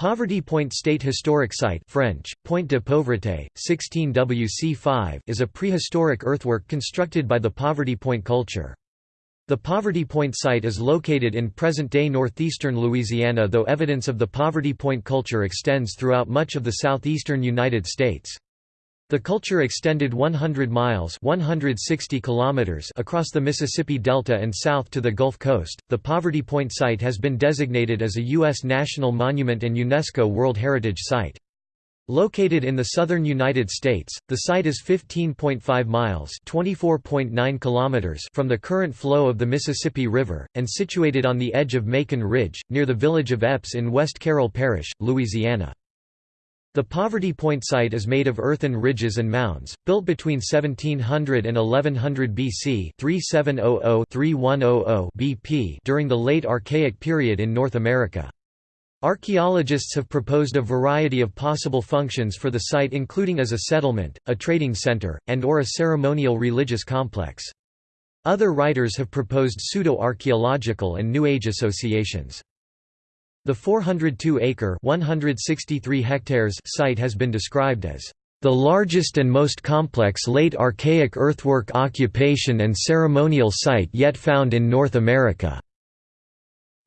Poverty Point State Historic Site French, Point de Pauvreté, 16 WC5 is a prehistoric earthwork constructed by the Poverty Point culture. The Poverty Point site is located in present-day northeastern Louisiana though evidence of the Poverty Point culture extends throughout much of the southeastern United States. The culture extended 100 miles 160 kilometers across the Mississippi Delta and south to the Gulf Coast. The Poverty Point site has been designated as a U.S. National Monument and UNESCO World Heritage Site. Located in the southern United States, the site is 15.5 miles (24.9 kilometers) from the current flow of the Mississippi River, and situated on the edge of Macon Ridge, near the village of Epps in West Carroll Parish, Louisiana. The Poverty Point site is made of earthen ridges and mounds, built between 1700 and 1100 BC 3700-3100 BP during the late Archaic period in North America. Archaeologists have proposed a variety of possible functions for the site including as a settlement, a trading center, and or a ceremonial religious complex. Other writers have proposed pseudo-archaeological and New Age associations. The 402-acre (163 hectares) site has been described as the largest and most complex late archaic earthwork occupation and ceremonial site yet found in North America.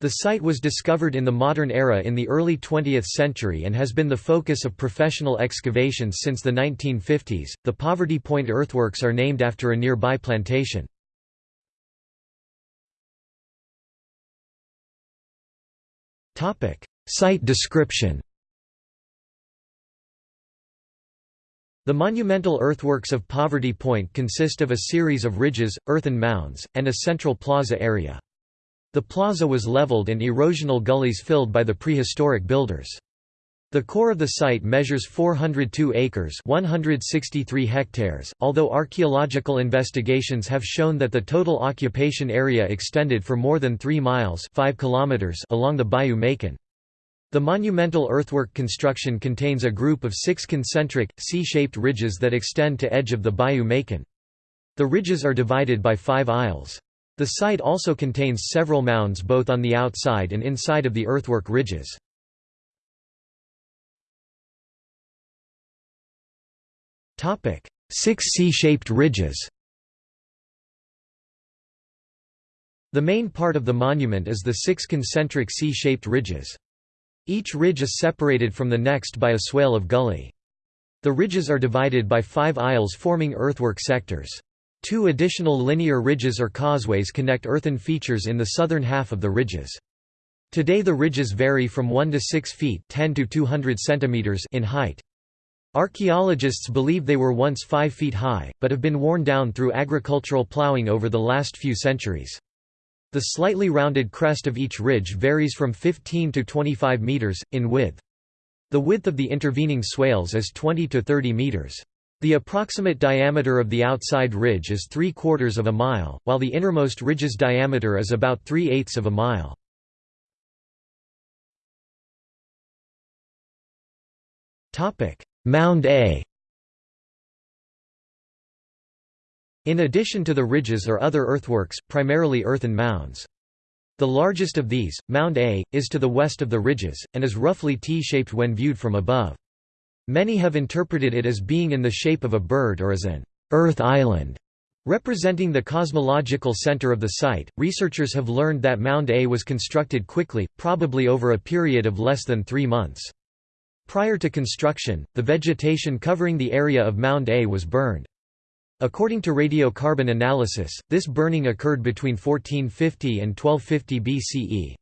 The site was discovered in the modern era in the early 20th century and has been the focus of professional excavations since the 1950s. The Poverty Point earthworks are named after a nearby plantation. Site description. The monumental earthworks of Poverty Point consist of a series of ridges, earthen mounds, and a central plaza area. The plaza was leveled and erosional gullies filled by the prehistoric builders. The core of the site measures 402 acres 163 hectares, although archaeological investigations have shown that the total occupation area extended for more than 3 miles 5 kilometers along the Bayou Macon. The monumental earthwork construction contains a group of six concentric, C-shaped ridges that extend to edge of the Bayou Macon. The ridges are divided by five aisles. The site also contains several mounds both on the outside and inside of the earthwork ridges. Six C-shaped ridges The main part of the monument is the six concentric C-shaped ridges. Each ridge is separated from the next by a swale of gully. The ridges are divided by five aisles forming earthwork sectors. Two additional linear ridges or causeways connect earthen features in the southern half of the ridges. Today the ridges vary from 1 to 6 feet 10 to 200 centimeters in height. Archaeologists believe they were once 5 feet high, but have been worn down through agricultural plowing over the last few centuries. The slightly rounded crest of each ridge varies from 15 to 25 meters, in width. The width of the intervening swales is 20 to 30 meters. The approximate diameter of the outside ridge is 3 quarters of a mile, while the innermost ridge's diameter is about 3 eighths of a mile. Mound A In addition to the ridges are other earthworks, primarily earthen mounds. The largest of these, Mound A, is to the west of the ridges, and is roughly T-shaped when viewed from above. Many have interpreted it as being in the shape of a bird or as an Earth Island. Representing the cosmological center of the site, researchers have learned that Mound A was constructed quickly, probably over a period of less than three months. Prior to construction, the vegetation covering the area of Mound A was burned. According to radiocarbon analysis, this burning occurred between 1450 and 1250 BCE.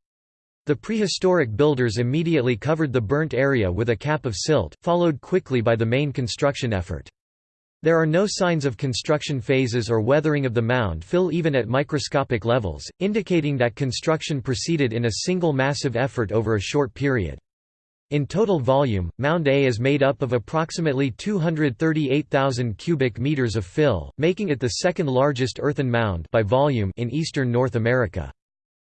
The prehistoric builders immediately covered the burnt area with a cap of silt, followed quickly by the main construction effort. There are no signs of construction phases or weathering of the mound fill even at microscopic levels, indicating that construction proceeded in a single massive effort over a short period. In total volume, Mound A is made up of approximately 238,000 cubic meters of fill, making it the second largest earthen mound by volume in eastern North America.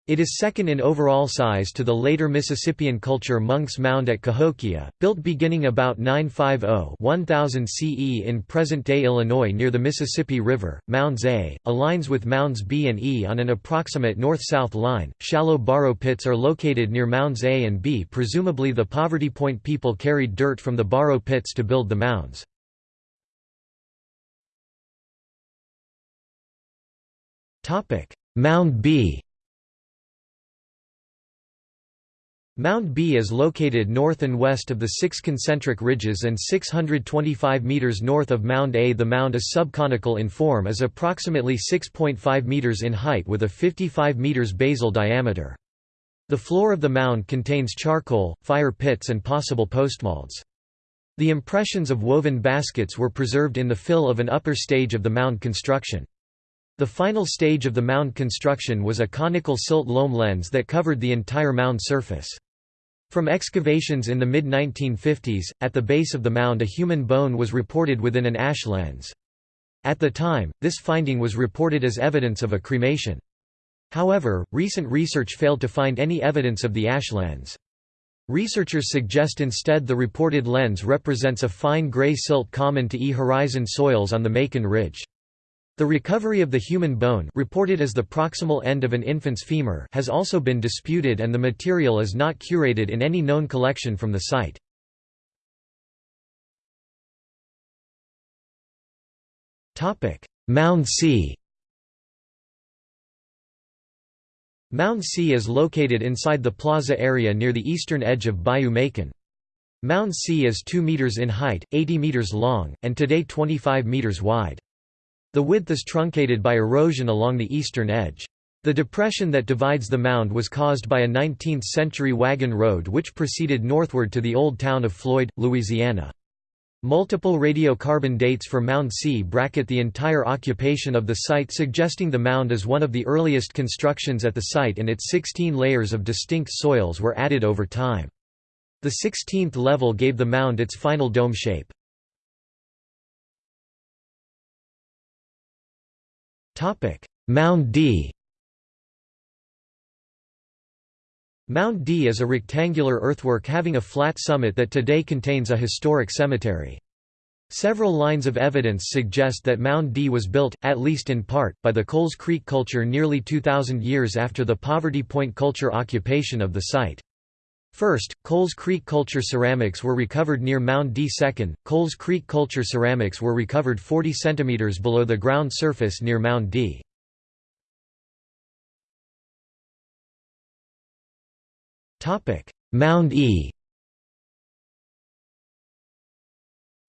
It is second in overall size to the later Mississippian culture Monk's Mound at Cahokia, built beginning about 950-1000 CE in present-day Illinois near the Mississippi River. Mounds A, aligns with Mounds B and E on an approximate north-south line. Shallow borrow pits are located near Mounds A and B presumably the Poverty Point people carried dirt from the borrow pits to build the mounds. Mound B Mound B is located north and west of the six concentric ridges and 625 meters north of Mound A. The mound is subconical in form is approximately 6.5 meters in height with a 55 meters basal diameter. The floor of the mound contains charcoal, fire pits and possible postmolds. The impressions of woven baskets were preserved in the fill of an upper stage of the mound construction. The final stage of the mound construction was a conical silt loam lens that covered the entire mound surface. From excavations in the mid-1950s, at the base of the mound a human bone was reported within an ash lens. At the time, this finding was reported as evidence of a cremation. However, recent research failed to find any evidence of the ash lens. Researchers suggest instead the reported lens represents a fine gray silt common to E-horizon soils on the Macon Ridge. The recovery of the human bone reported as the proximal end of an infant's femur has also been disputed and the material is not curated in any known collection from the site. Mound C Mound C is located inside the plaza area near the eastern edge of Bayou Macon. Mound C is 2 meters in height, 80 meters long, and today 25 meters wide. The width is truncated by erosion along the eastern edge. The depression that divides the mound was caused by a 19th-century wagon road which proceeded northward to the old town of Floyd, Louisiana. Multiple radiocarbon dates for Mound C bracket the entire occupation of the site suggesting the mound is one of the earliest constructions at the site and its 16 layers of distinct soils were added over time. The 16th level gave the mound its final dome shape. Mound D Mound D is a rectangular earthwork having a flat summit that today contains a historic cemetery. Several lines of evidence suggest that Mound D was built, at least in part, by the Coles Creek culture nearly 2,000 years after the Poverty Point culture occupation of the site. First, Coles Creek culture ceramics were recovered near Mound D. Second, Coles Creek culture ceramics were recovered 40 cm below the ground surface near Mound D. Mound E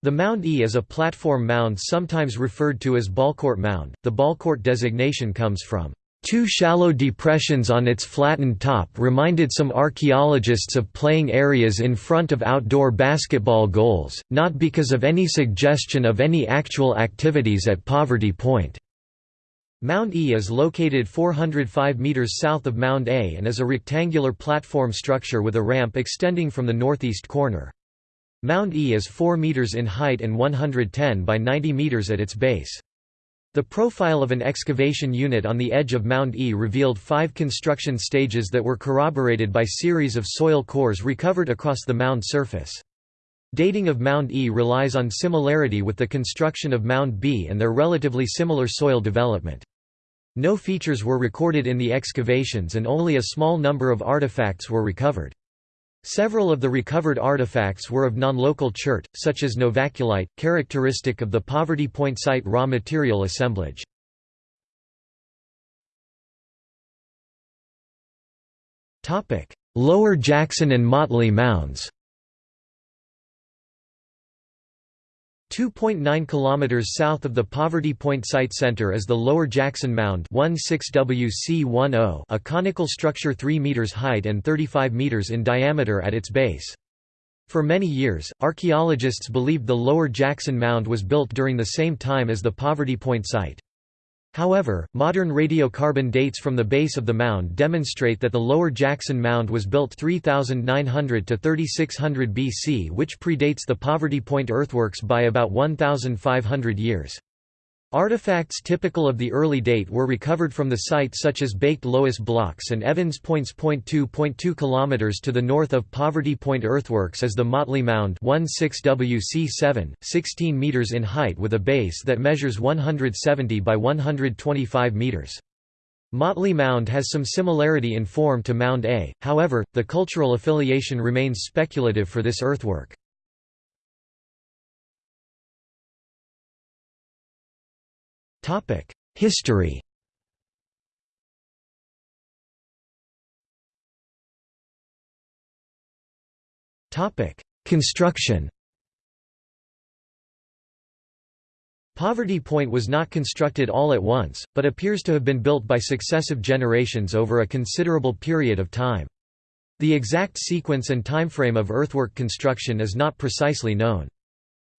The Mound E is a platform mound sometimes referred to as Ballcourt Mound. The Ballcourt designation comes from Two shallow depressions on its flattened top reminded some archaeologists of playing areas in front of outdoor basketball goals, not because of any suggestion of any actual activities at Poverty Point. Mound E is located 405 meters south of Mound A and is a rectangular platform structure with a ramp extending from the northeast corner. Mound E is 4 meters in height and 110 by 90 meters at its base. The profile of an excavation unit on the edge of Mound E revealed five construction stages that were corroborated by series of soil cores recovered across the mound surface. Dating of Mound E relies on similarity with the construction of Mound B and their relatively similar soil development. No features were recorded in the excavations and only a small number of artifacts were recovered. Several of the recovered artifacts were of non-local chert, such as novaculite, characteristic of the Poverty Point site raw material assemblage. Lower Jackson and Motley Mounds 2.9 km south of the Poverty Point Site Center is the Lower Jackson Mound 16WC10 a conical structure 3 meters height and 35 meters in diameter at its base. For many years, archaeologists believed the Lower Jackson Mound was built during the same time as the Poverty Point site. However, modern radiocarbon dates from the base of the mound demonstrate that the Lower Jackson Mound was built 3900 to 3600 BC which predates the Poverty Point earthworks by about 1,500 years. Artifacts typical of the early date were recovered from the site such as baked loess blocks and Evans Points. 2.2 km to the north of Poverty Point earthworks is the Motley Mound 16WC7, 16 meters in height with a base that measures 170 by 125 meters. Motley Mound has some similarity in form to Mound A, however, the cultural affiliation remains speculative for this earthwork. History Construction Poverty Point was not constructed all at once, but appears to have been built by successive generations over a considerable period of time. The exact sequence and timeframe of earthwork construction is not precisely known.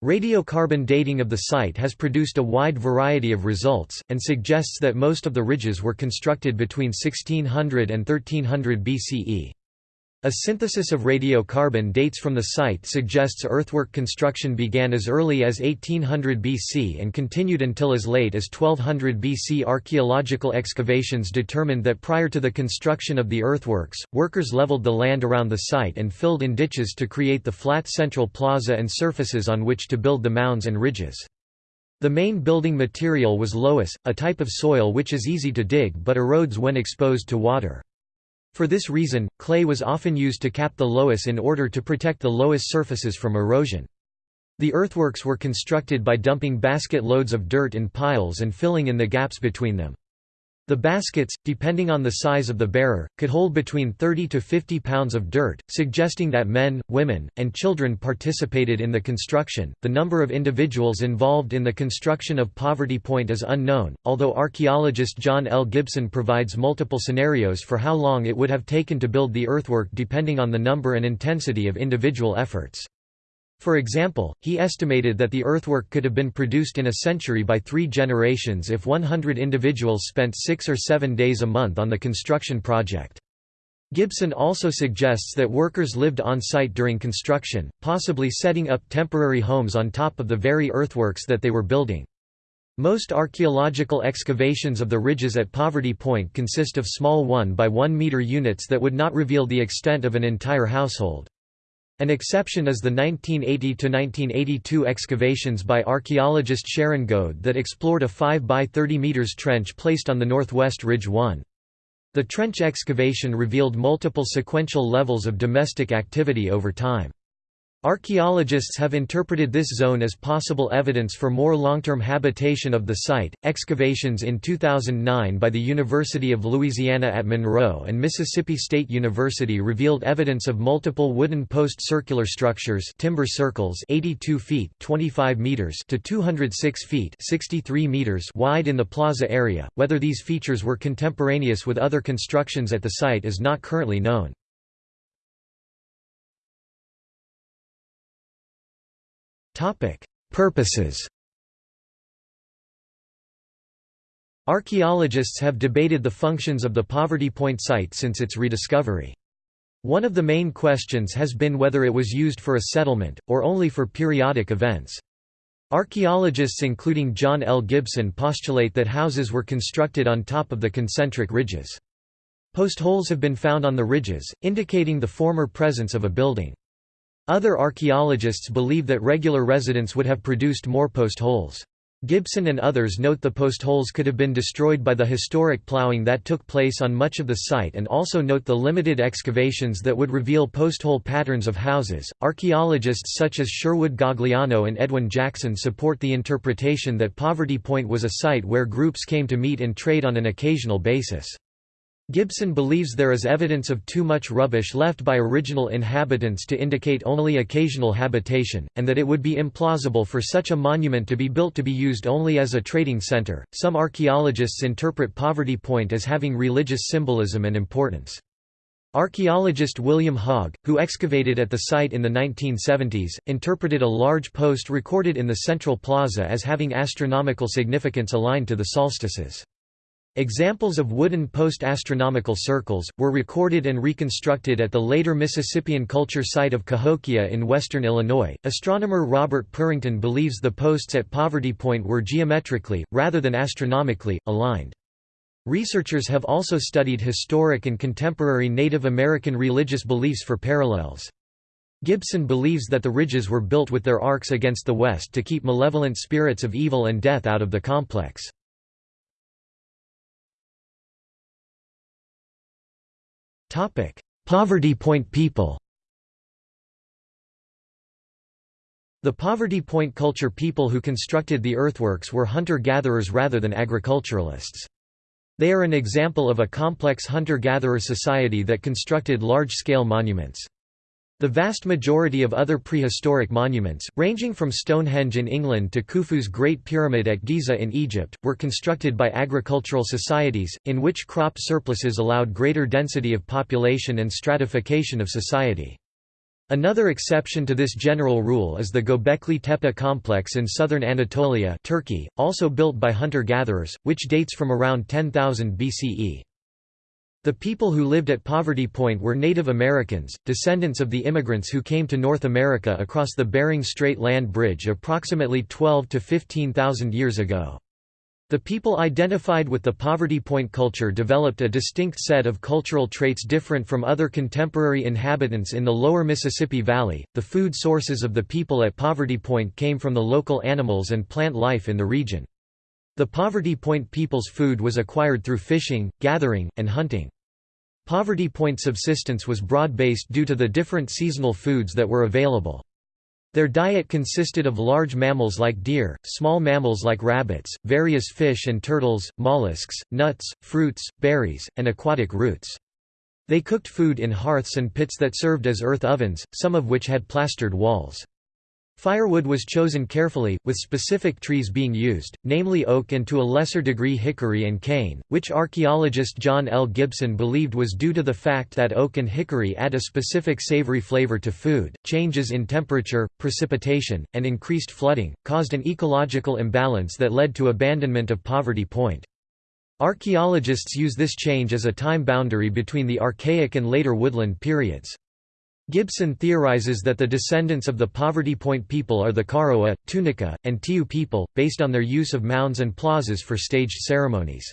Radiocarbon dating of the site has produced a wide variety of results, and suggests that most of the ridges were constructed between 1600 and 1300 BCE. A synthesis of radiocarbon dates from the site suggests earthwork construction began as early as 1800 BC and continued until as late as 1200 BC. Archaeological excavations determined that prior to the construction of the earthworks, workers leveled the land around the site and filled in ditches to create the flat central plaza and surfaces on which to build the mounds and ridges. The main building material was loess, a type of soil which is easy to dig but erodes when exposed to water. For this reason, clay was often used to cap the loess in order to protect the loess surfaces from erosion. The earthworks were constructed by dumping basket loads of dirt in piles and filling in the gaps between them. The baskets, depending on the size of the bearer, could hold between 30 to 50 pounds of dirt, suggesting that men, women, and children participated in the construction. The number of individuals involved in the construction of Poverty Point is unknown, although archaeologist John L. Gibson provides multiple scenarios for how long it would have taken to build the earthwork depending on the number and intensity of individual efforts. For example, he estimated that the earthwork could have been produced in a century by three generations if 100 individuals spent six or seven days a month on the construction project. Gibson also suggests that workers lived on site during construction, possibly setting up temporary homes on top of the very earthworks that they were building. Most archaeological excavations of the ridges at Poverty Point consist of small 1 by 1 meter units that would not reveal the extent of an entire household. An exception is the 1980–1982 excavations by archaeologist Sharon Goad that explored a 5 by 30 meters trench placed on the northwest ridge 1. The trench excavation revealed multiple sequential levels of domestic activity over time. Archaeologists have interpreted this zone as possible evidence for more long-term habitation of the site. Excavations in 2009 by the University of Louisiana at Monroe and Mississippi State University revealed evidence of multiple wooden post circular structures, timber circles, 82 feet (25 meters) to 206 feet (63 meters) wide in the plaza area. Whether these features were contemporaneous with other constructions at the site is not currently known. Purposes Archaeologists have debated the functions of the Poverty Point site since its rediscovery. One of the main questions has been whether it was used for a settlement, or only for periodic events. Archaeologists including John L. Gibson postulate that houses were constructed on top of the concentric ridges. Post holes have been found on the ridges, indicating the former presence of a building. Other archaeologists believe that regular residents would have produced more post holes. Gibson and others note the post holes could have been destroyed by the historic ploughing that took place on much of the site and also note the limited excavations that would reveal post hole patterns of houses. Archaeologists such as Sherwood Gagliano and Edwin Jackson support the interpretation that Poverty Point was a site where groups came to meet and trade on an occasional basis. Gibson believes there is evidence of too much rubbish left by original inhabitants to indicate only occasional habitation, and that it would be implausible for such a monument to be built to be used only as a trading center. Some archaeologists interpret Poverty Point as having religious symbolism and importance. Archaeologist William Haag, who excavated at the site in the 1970s, interpreted a large post recorded in the central plaza as having astronomical significance aligned to the solstices. Examples of wooden post-astronomical circles, were recorded and reconstructed at the later Mississippian culture site of Cahokia in western Illinois. Astronomer Robert Purrington believes the posts at Poverty Point were geometrically, rather than astronomically, aligned. Researchers have also studied historic and contemporary Native American religious beliefs for parallels. Gibson believes that the ridges were built with their arcs against the west to keep malevolent spirits of evil and death out of the complex. Poverty Point people The Poverty Point culture people who constructed the earthworks were hunter-gatherers rather than agriculturalists. They are an example of a complex hunter-gatherer society that constructed large-scale monuments. The vast majority of other prehistoric monuments, ranging from Stonehenge in England to Khufu's Great Pyramid at Giza in Egypt, were constructed by agricultural societies, in which crop surpluses allowed greater density of population and stratification of society. Another exception to this general rule is the Göbekli Tepe complex in southern Anatolia Turkey, also built by hunter-gatherers, which dates from around 10,000 BCE. The people who lived at Poverty Point were Native Americans, descendants of the immigrants who came to North America across the Bering Strait land bridge approximately 12 to 15,000 years ago. The people identified with the Poverty Point culture developed a distinct set of cultural traits different from other contemporary inhabitants in the lower Mississippi Valley. The food sources of the people at Poverty Point came from the local animals and plant life in the region. The Poverty Point people's food was acquired through fishing, gathering, and hunting. Poverty Point subsistence was broad-based due to the different seasonal foods that were available. Their diet consisted of large mammals like deer, small mammals like rabbits, various fish and turtles, mollusks, nuts, fruits, berries, and aquatic roots. They cooked food in hearths and pits that served as earth ovens, some of which had plastered walls. Firewood was chosen carefully, with specific trees being used, namely oak and to a lesser degree hickory and cane, which archaeologist John L. Gibson believed was due to the fact that oak and hickory add a specific savory flavor to food. Changes in temperature, precipitation, and increased flooding caused an ecological imbalance that led to abandonment of Poverty Point. Archaeologists use this change as a time boundary between the Archaic and later woodland periods. Gibson theorizes that the descendants of the Poverty Point people are the Koroa, Tunica, and Tiou people, based on their use of mounds and plazas for staged ceremonies.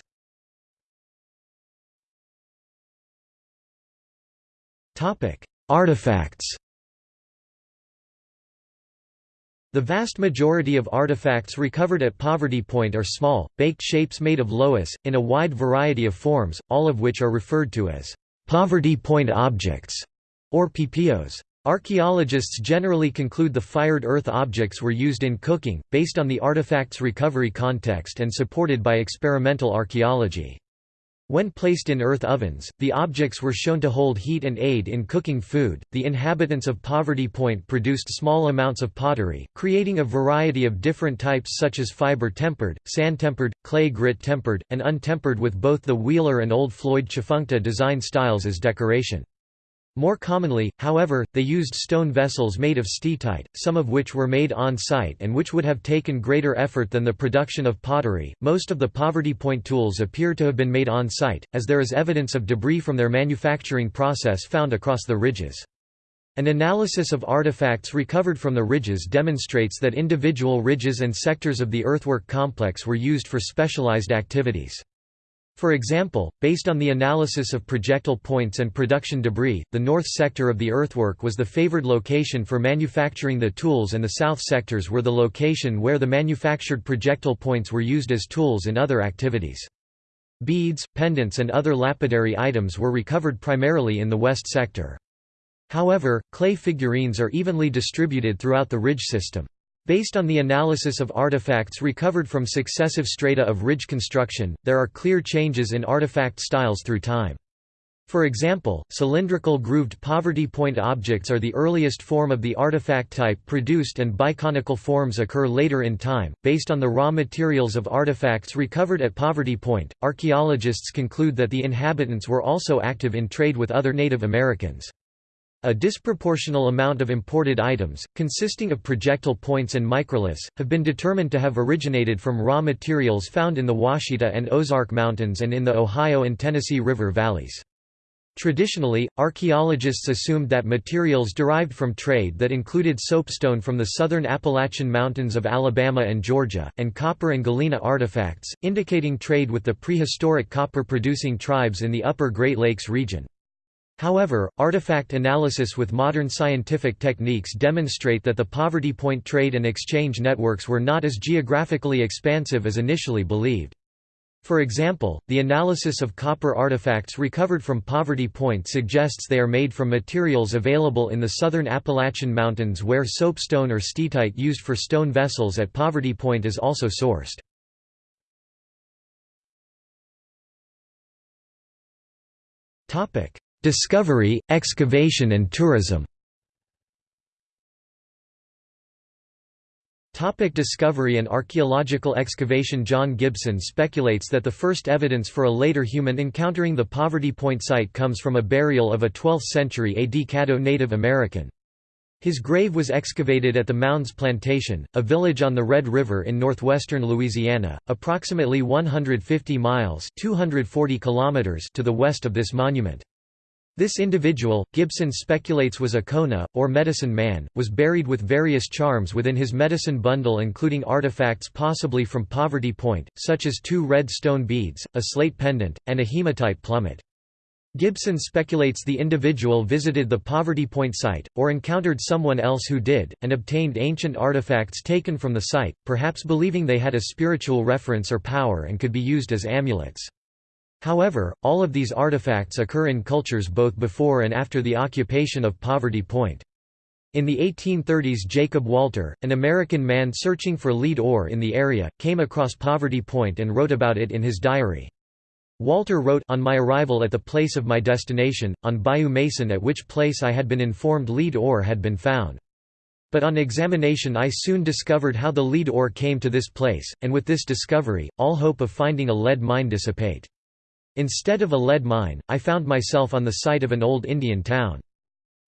Artifacts The vast majority of artifacts recovered at Poverty Point are small, baked shapes made of loess, in a wide variety of forms, all of which are referred to as Poverty Point objects or PPOs. Archaeologists generally conclude the fired earth objects were used in cooking, based on the artifact's recovery context and supported by experimental archaeology. When placed in earth ovens, the objects were shown to hold heat and aid in cooking food. The inhabitants of Poverty Point produced small amounts of pottery, creating a variety of different types such as fiber tempered, sand tempered, clay grit tempered, and untempered with both the Wheeler and Old Floyd Tchefuncte design styles as decoration. More commonly, however, they used stone vessels made of steatite, some of which were made on site and which would have taken greater effort than the production of pottery. Most of the Poverty Point tools appear to have been made on site, as there is evidence of debris from their manufacturing process found across the ridges. An analysis of artifacts recovered from the ridges demonstrates that individual ridges and sectors of the earthwork complex were used for specialized activities. For example, based on the analysis of projectile points and production debris, the north sector of the earthwork was the favored location for manufacturing the tools and the south sectors were the location where the manufactured projectile points were used as tools in other activities. Beads, pendants and other lapidary items were recovered primarily in the west sector. However, clay figurines are evenly distributed throughout the ridge system. Based on the analysis of artifacts recovered from successive strata of ridge construction, there are clear changes in artifact styles through time. For example, cylindrical grooved poverty point objects are the earliest form of the artifact type produced and biconical forms occur later in time. Based on the raw materials of artifacts recovered at Poverty Point, archaeologists conclude that the inhabitants were also active in trade with other Native Americans. A disproportional amount of imported items, consisting of projectile points and microliths, have been determined to have originated from raw materials found in the Ouachita and Ozark Mountains and in the Ohio and Tennessee River valleys. Traditionally, archaeologists assumed that materials derived from trade that included soapstone from the southern Appalachian Mountains of Alabama and Georgia, and copper and galena artifacts, indicating trade with the prehistoric copper-producing tribes in the upper Great Lakes region. However, artifact analysis with modern scientific techniques demonstrate that the poverty point trade and exchange networks were not as geographically expansive as initially believed. For example, the analysis of copper artifacts recovered from Poverty Point suggests they are made from materials available in the southern Appalachian Mountains where soapstone or steatite used for stone vessels at Poverty Point is also sourced. Discovery, excavation and tourism Topic discovery and archaeological excavation John Gibson speculates that the first evidence for a later human encountering the Poverty Point site comes from a burial of a 12th-century AD Caddo Native American. His grave was excavated at the Mounds Plantation, a village on the Red River in northwestern Louisiana, approximately 150 miles 240 kilometers to the west of this monument. This individual, Gibson speculates was a Kona, or medicine man, was buried with various charms within his medicine bundle including artifacts possibly from Poverty Point, such as two red stone beads, a slate pendant, and a hematite plummet. Gibson speculates the individual visited the Poverty Point site, or encountered someone else who did, and obtained ancient artifacts taken from the site, perhaps believing they had a spiritual reference or power and could be used as amulets. However, all of these artifacts occur in cultures both before and after the occupation of Poverty Point. In the 1830s Jacob Walter, an American man searching for lead ore in the area, came across Poverty Point and wrote about it in his diary. Walter wrote on my arrival at the place of my destination, on Bayou Mason at which place I had been informed lead ore had been found. But on examination I soon discovered how the lead ore came to this place, and with this discovery, all hope of finding a lead mine dissipate. Instead of a lead mine, I found myself on the site of an old Indian town.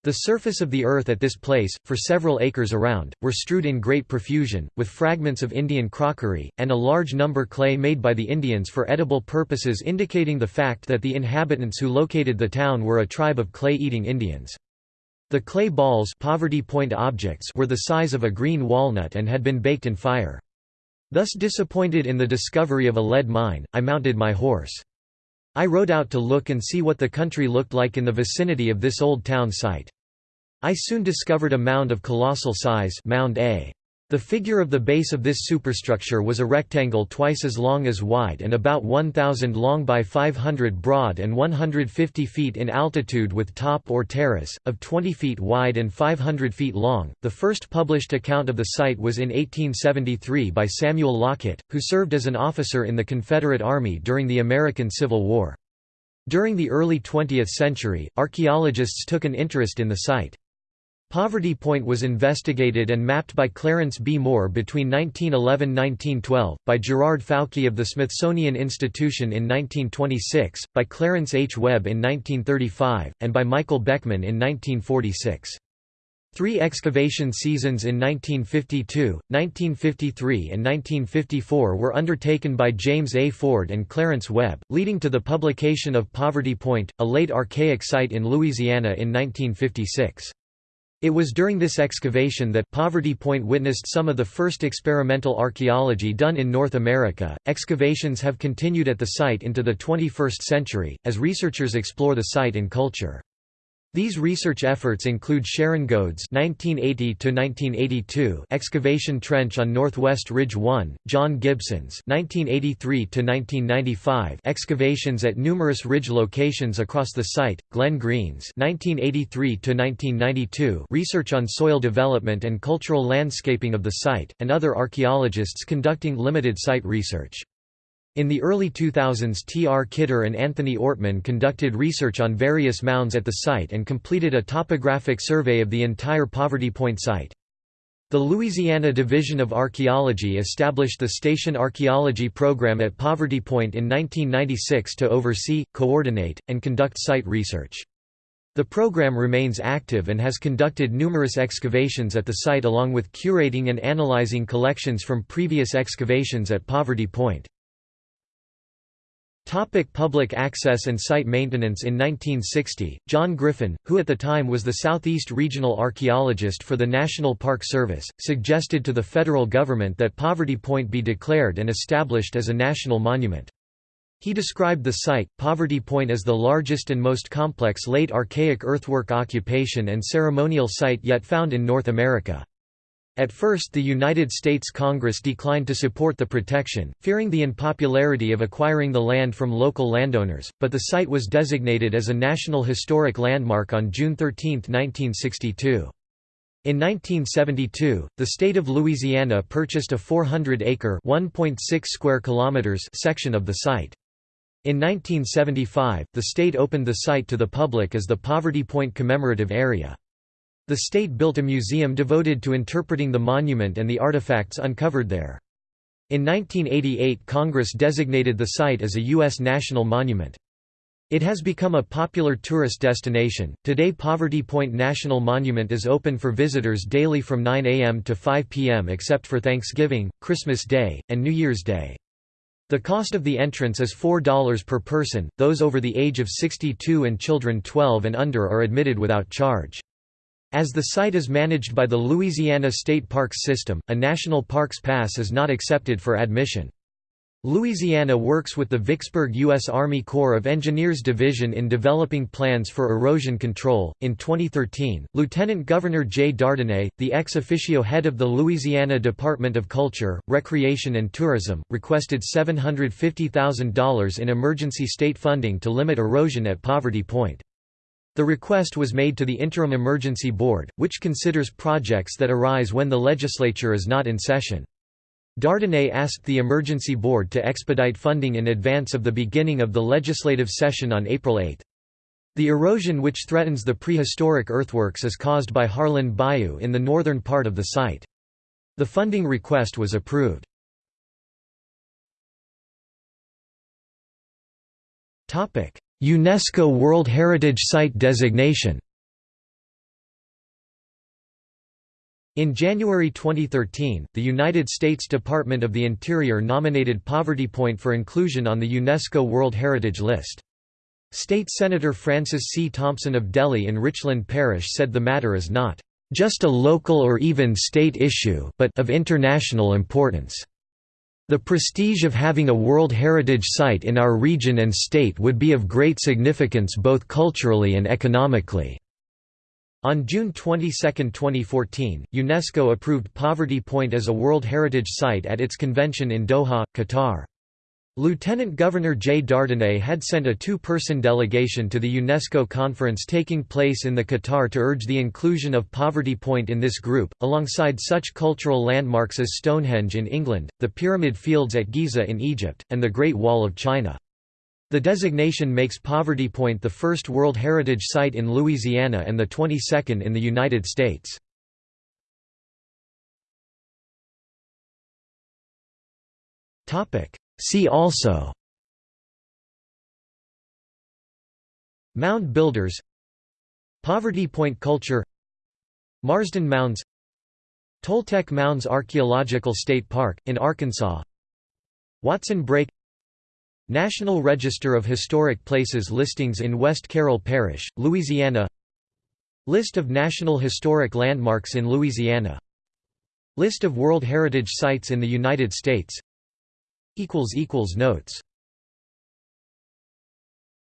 The surface of the earth at this place, for several acres around, were strewed in great profusion, with fragments of Indian crockery, and a large number clay made by the Indians for edible purposes indicating the fact that the inhabitants who located the town were a tribe of clay-eating Indians. The clay balls poverty point objects were the size of a green walnut and had been baked in fire. Thus disappointed in the discovery of a lead mine, I mounted my horse. I rode out to look and see what the country looked like in the vicinity of this old town site. I soon discovered a mound of colossal size mound A. The figure of the base of this superstructure was a rectangle twice as long as wide and about 1,000 long by 500 broad and 150 feet in altitude with top or terrace, of 20 feet wide and 500 feet long. The first published account of the site was in 1873 by Samuel Lockett, who served as an officer in the Confederate Army during the American Civil War. During the early 20th century, archaeologists took an interest in the site. Poverty Point was investigated and mapped by Clarence B. Moore between 1911–1912, by Gerard Fowke of the Smithsonian Institution in 1926, by Clarence H. Webb in 1935, and by Michael Beckman in 1946. Three excavation seasons in 1952, 1953 and 1954 were undertaken by James A. Ford and Clarence Webb, leading to the publication of Poverty Point, a late archaic site in Louisiana in 1956. It was during this excavation that Poverty Point witnessed some of the first experimental archaeology done in North America. Excavations have continued at the site into the 21st century, as researchers explore the site and culture. These research efforts include Sharon Goads (1980–1982) excavation trench on Northwest Ridge 1, John Gibson's (1983–1995) excavations at numerous ridge locations across the site, Glenn Green's (1983–1992) research on soil development and cultural landscaping of the site, and other archaeologists conducting limited site research. In the early 2000s T. R. Kidder and Anthony Ortmann conducted research on various mounds at the site and completed a topographic survey of the entire Poverty Point site. The Louisiana Division of Archaeology established the Station Archaeology Program at Poverty Point in 1996 to oversee, coordinate, and conduct site research. The program remains active and has conducted numerous excavations at the site along with curating and analyzing collections from previous excavations at Poverty Point. Topic public access and site maintenance In 1960, John Griffin, who at the time was the Southeast Regional Archaeologist for the National Park Service, suggested to the federal government that Poverty Point be declared and established as a national monument. He described the site, Poverty Point as the largest and most complex late archaic earthwork occupation and ceremonial site yet found in North America. At first the United States Congress declined to support the protection, fearing the unpopularity of acquiring the land from local landowners, but the site was designated as a National Historic Landmark on June 13, 1962. In 1972, the state of Louisiana purchased a 400-acre (1.6 square kilometers) section of the site. In 1975, the state opened the site to the public as the Poverty Point Commemorative Area. The state built a museum devoted to interpreting the monument and the artifacts uncovered there. In 1988 Congress designated the site as a U.S. national monument. It has become a popular tourist destination. Today, Poverty Point National Monument is open for visitors daily from 9 a.m. to 5 p.m. except for Thanksgiving, Christmas Day, and New Year's Day. The cost of the entrance is $4 per person, those over the age of 62 and children 12 and under are admitted without charge. As the site is managed by the Louisiana State Parks System, a National Parks Pass is not accepted for admission. Louisiana works with the Vicksburg U.S. Army Corps of Engineers Division in developing plans for erosion control. In 2013, Lieutenant Governor Jay Dardenne, the ex officio head of the Louisiana Department of Culture, Recreation and Tourism, requested $750,000 in emergency state funding to limit erosion at Poverty Point. The request was made to the Interim Emergency Board, which considers projects that arise when the legislature is not in session. Dardenne asked the Emergency Board to expedite funding in advance of the beginning of the legislative session on April 8. The erosion which threatens the prehistoric earthworks is caused by Harlan Bayou in the northern part of the site. The funding request was approved. UNESCO World Heritage Site designation In January 2013, the United States Department of the Interior nominated Poverty Point for inclusion on the UNESCO World Heritage List. State Senator Francis C. Thompson of Delhi in Richland Parish said the matter is not just a local or even state issue but of international importance. The prestige of having a World Heritage Site in our region and state would be of great significance both culturally and economically. On June 22, 2014, UNESCO approved Poverty Point as a World Heritage Site at its convention in Doha, Qatar. Lieutenant Governor Jay Dardenne had sent a two-person delegation to the UNESCO conference taking place in the Qatar to urge the inclusion of Poverty Point in this group, alongside such cultural landmarks as Stonehenge in England, the Pyramid Fields at Giza in Egypt, and the Great Wall of China. The designation makes Poverty Point the first World Heritage Site in Louisiana and the 22nd in the United States. See also Mound builders Poverty Point culture Marsden Mounds Toltec Mounds Archaeological State Park, in Arkansas. Watson Brake National Register of Historic Places listings in West Carroll Parish, Louisiana. List of National Historic Landmarks in Louisiana. List of World Heritage Sites in the United States Notes